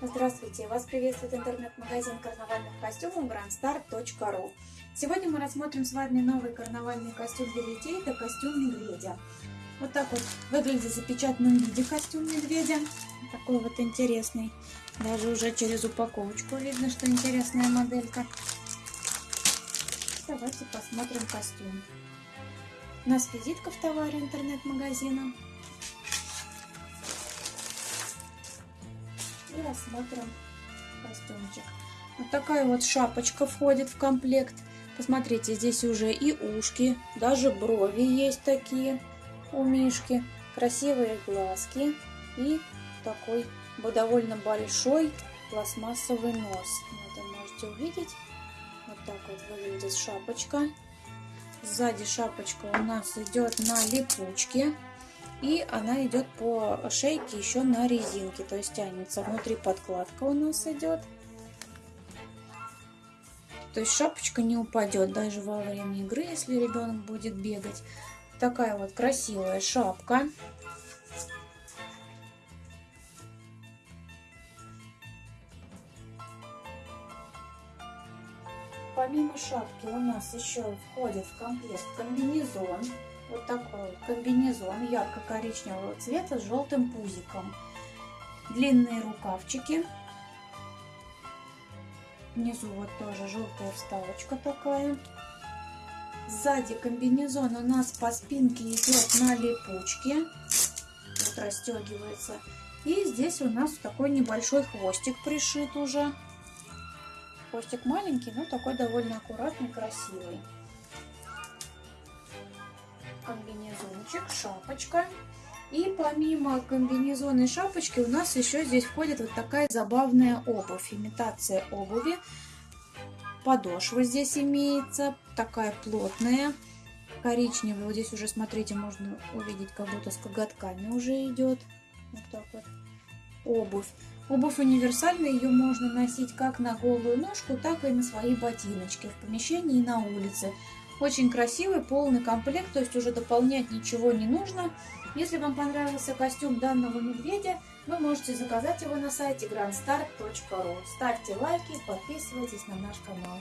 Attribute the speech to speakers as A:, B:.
A: Здравствуйте! Вас приветствует интернет-магазин карнавальных костюмов grandstar.ru Сегодня мы рассмотрим с вами новый карнавальный костюм для детей. Это костюм медведя. Вот так вот выглядит в запечатанном виде костюм медведя. Такой вот интересный. Даже уже через упаковочку видно, что интересная моделька. Давайте посмотрим костюм. У нас визитка в товаре интернет-магазина. И рассмотрим костюмчик. Вот такая вот шапочка входит в комплект. Посмотрите, здесь уже и ушки, даже брови есть такие у Мишки. Красивые глазки и такой довольно большой пластмассовый нос. Вот вы можете увидеть. Вот так вот выглядит шапочка. Сзади шапочка у нас идет на липучке. И она идет по шейке еще на резинке, то есть тянется. Внутри подкладка у нас идет. То есть шапочка не упадет даже во время игры, если ребенок будет бегать. Такая вот красивая шапка. Помимо шапки у нас еще входит в комплект комбинезон вот такой комбинезон ярко-коричневого цвета с желтым пузиком. Длинные рукавчики. Внизу вот тоже желтая вставочка такая. Сзади комбинезон у нас по спинке идет на липучке. Вот расстегивается. И здесь у нас такой небольшой хвостик пришит уже. Хвостик маленький, но такой довольно аккуратный, красивый комбинезончик, шапочка. И помимо комбинезона и шапочки у нас еще здесь входит вот такая забавная обувь, имитация обуви. Подошва здесь имеется, такая плотная, коричневая. Вот здесь уже, смотрите, можно увидеть, как будто с коготками уже идет. Вот так вот. Обувь. Обувь универсальная, ее можно носить как на голую ножку, так и на свои ботиночки в помещении и на улице. Очень красивый, полный комплект, то есть уже дополнять ничего не нужно. Если вам понравился костюм данного медведя, вы можете заказать его на сайте grandstar.ru. Ставьте лайки, подписывайтесь на наш канал.